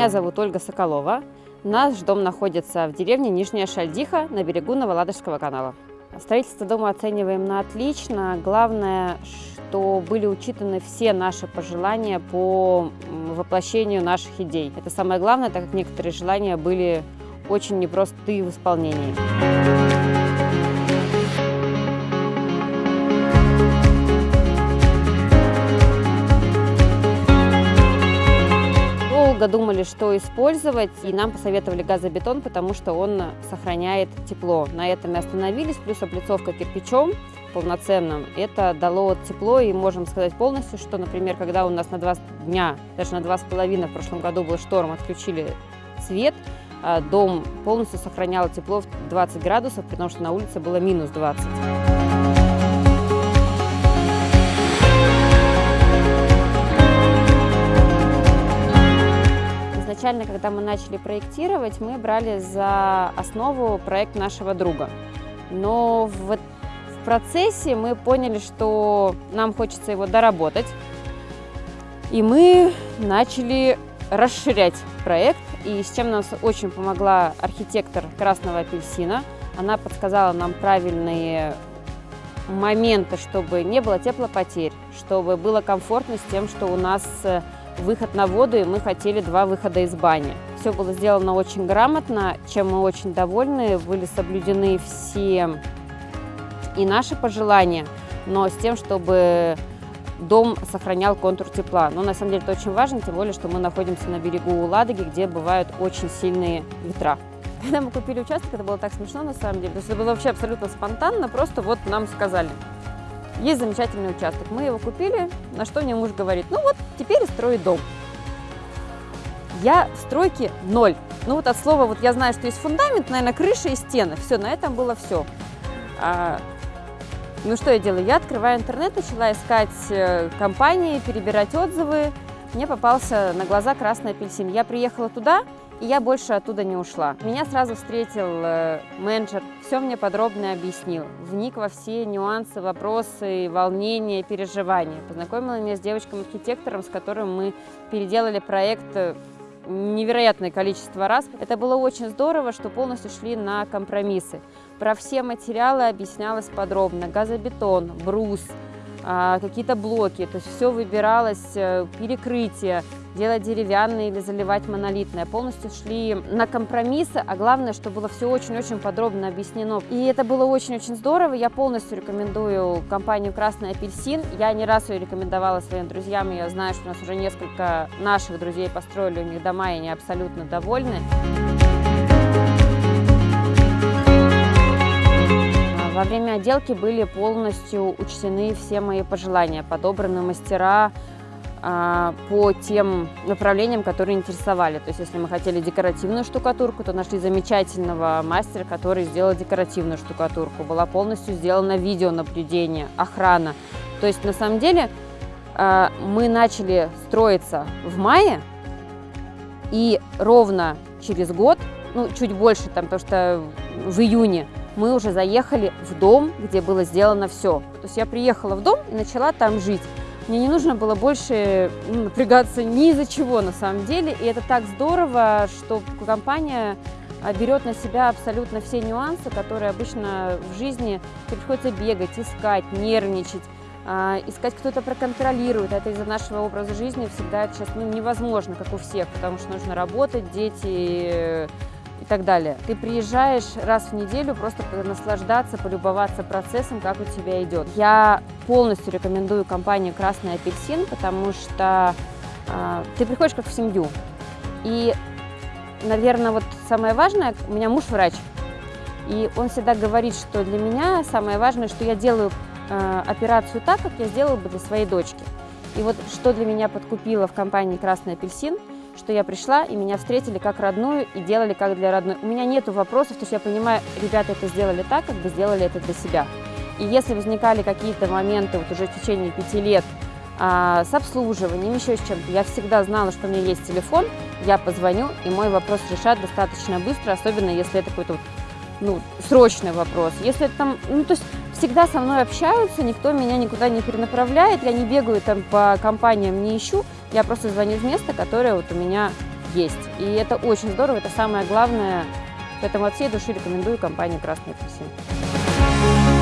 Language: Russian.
Меня зовут Ольга Соколова. Наш дом находится в деревне Нижняя Шальдиха на берегу Новоладожского канала. Строительство дома оцениваем на отлично. Главное, что были учитаны все наши пожелания по воплощению наших идей. Это самое главное, так как некоторые желания были очень непростые в исполнении. Долго думали, что использовать, и нам посоветовали газобетон, потому что он сохраняет тепло. На этом мы остановились, плюс облицовка кирпичом полноценным. Это дало тепло, и можем сказать полностью, что, например, когда у нас на два дня, даже на два с половиной в прошлом году был шторм, отключили свет, а дом полностью сохранял тепло в 20 градусов, потому что на улице было минус 20. Изначально, когда мы начали проектировать, мы брали за основу проект нашего друга. Но в, в процессе мы поняли, что нам хочется его доработать. И мы начали расширять проект, и с чем нас очень помогла архитектор Красного апельсина. Она подсказала нам правильные моменты, чтобы не было теплопотерь, чтобы было комфортно с тем, что у нас выход на воду, и мы хотели два выхода из бани. Все было сделано очень грамотно, чем мы очень довольны. Были соблюдены все и наши пожелания, но с тем, чтобы дом сохранял контур тепла. Но на самом деле это очень важно, тем более, что мы находимся на берегу Ладоги, где бывают очень сильные ветра. Когда мы купили участок, это было так смешно на самом деле. То есть это было вообще абсолютно спонтанно, просто вот нам сказали, есть замечательный участок. Мы его купили, на что мне муж говорит, ну вот, теперь строй дом. Я в стройке ноль. Ну вот от слова, вот я знаю, что есть фундамент, наверное, крыша и стены. Все, на этом было все. А, ну что я делаю? Я открываю интернет, начала искать э, компании, перебирать отзывы. Мне попался на глаза красный апельсин. Я приехала туда, и я больше оттуда не ушла. Меня сразу встретил э, менеджер, все мне подробно объяснил, вник во все нюансы, вопросы, волнения, переживания. Познакомила меня с девочкой-архитектором, с которым мы переделали проект э, невероятное количество раз. Это было очень здорово, что полностью шли на компромиссы. Про все материалы объяснялось подробно. Газобетон, брус, а, какие-то блоки, то есть все выбиралось, э, перекрытие, делать деревянные или заливать монолитное. Полностью шли на компромиссы, а главное, что было все очень-очень подробно объяснено. И это было очень-очень здорово. Я полностью рекомендую компанию «Красный апельсин». Я не раз ее рекомендовала своим друзьям. Я знаю, что у нас уже несколько наших друзей построили у них дома, и они абсолютно довольны. Во время отделки были полностью учтены все мои пожелания, подобраны мастера по тем направлениям, которые интересовали. То есть, если мы хотели декоративную штукатурку, то нашли замечательного мастера, который сделал декоративную штукатурку. Была полностью сделана видеонаблюдение, охрана. То есть, на самом деле, а, мы начали строиться в мае, и ровно через год, ну, чуть больше, там, потому что в июне, мы уже заехали в дом, где было сделано все. То есть я приехала в дом и начала там жить. Мне не нужно было больше ну, напрягаться ни из-за чего на самом деле. И это так здорово, что компания а, берет на себя абсолютно все нюансы, которые обычно в жизни приходится бегать, искать, нервничать, а, искать кто-то проконтролирует. Это из-за нашего образа жизни всегда сейчас ну, невозможно, как у всех, потому что нужно работать, дети, так далее. Ты приезжаешь раз в неделю просто наслаждаться, полюбоваться процессом, как у тебя идет. Я полностью рекомендую компанию «Красный апельсин», потому что э, ты приходишь как в семью. И, наверное, вот самое важное, у меня муж врач, и он всегда говорит, что для меня самое важное, что я делаю э, операцию так, как я сделала бы для своей дочки. И вот что для меня подкупило в компании «Красный апельсин», что я пришла, и меня встретили как родную, и делали как для родной. У меня нет вопросов, то есть я понимаю, ребята это сделали так, как бы сделали это для себя. И если возникали какие-то моменты вот уже в течение пяти лет а, с обслуживанием, еще с чем-то, я всегда знала, что у меня есть телефон, я позвоню, и мой вопрос решат достаточно быстро, особенно если это какой-то вот, ну, срочный вопрос. Если это там, ну, то есть всегда со мной общаются, никто меня никуда не перенаправляет, я не бегаю там по компаниям, не ищу, я просто звоню в место, которое вот у меня есть. И это очень здорово, это самое главное. Поэтому от всей души рекомендую компанию «Красный апельсин».